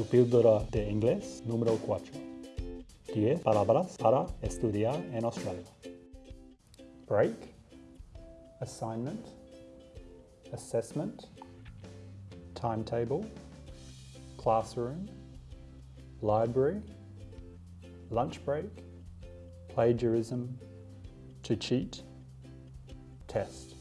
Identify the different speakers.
Speaker 1: Tu píldora de inglés número 4. 10 palabras para estudiar en Australia. Break, assignment, assessment, timetable, classroom, library, lunch break, plagiarism, to cheat, test.